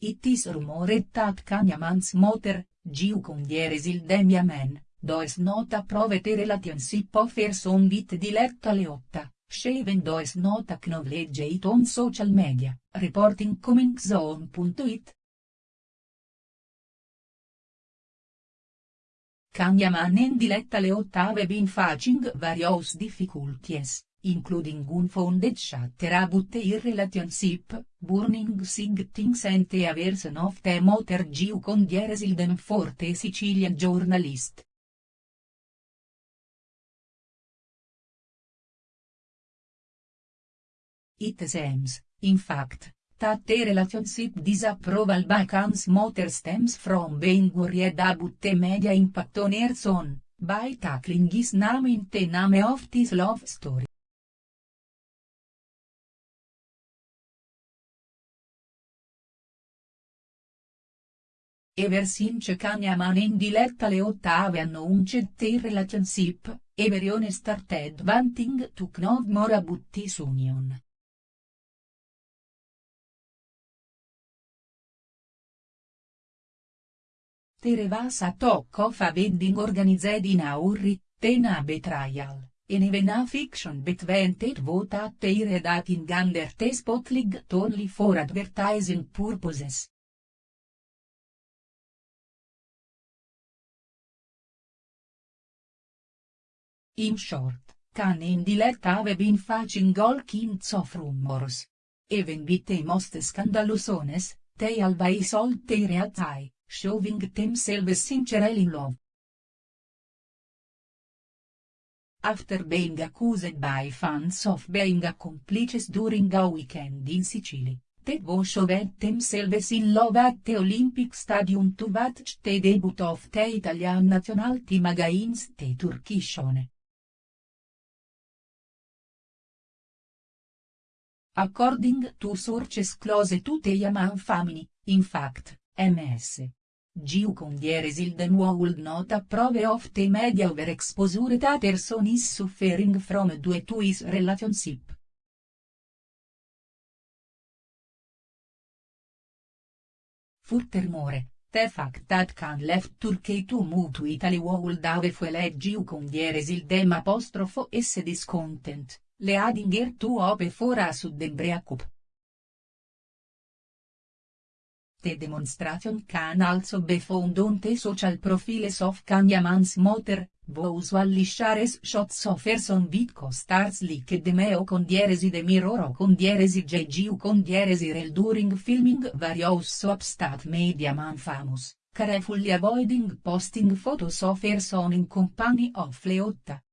it is rumored that Kanyaman's mother, Giu il Demiamen, does not approve the relationship of her son with Diletta Leotta, Shaven does not acknowledge it on social media, reporting coming zone.it. Kanyaman and Diletta Leotta have been facing various difficulties including unfounded chatter about their relationship, burning things and a version of the motor Giu con Dieresilden for the Sicilian journalist. It seems, in fact, that the relationship disapproval by Khan's motor stems from being worried about the media impact on her son, by tackling his name in the name of this love story. Ever since Kanyaman and Diletta Leotta have announced their relationship, everyone started wanting to know more about this union. There was a talk of a wedding organized in a hurry, then a betrayal, and even a fiction between the both at their dating under the spotlight only for advertising purposes. In short, Khan and Diletta have been facing all kinds of rumors. Even with the most scandalous ones, they always hold their eye, showing themselves sincerely in love. After being accused by fans of being accomplices during a weekend in Sicily, the duo showed themselves in love at the Olympic Stadium to watch the debut of the Italian national team against the Turkish one. According to sources close to the Yaman family, in fact, Ms. Giu Condieresilden would not approve of the media overexposure that her son is suffering from due to his relationship. Furthermore, the fact that Khan left Turkey to move to Italy would have fueled Giu Condieresildem apostrofo s discontent. Leadinger tu ope fora sudden breakup. The demonstration can also be found on the social profiles of Kanyaman's motor, who usually shares shots of person with co-stars like Demeo con dieresi de Miroro con dieresi Jeju con dieresi rel during filming various soaps that media man famous, carefully avoiding posting photos of person in company of Leotta.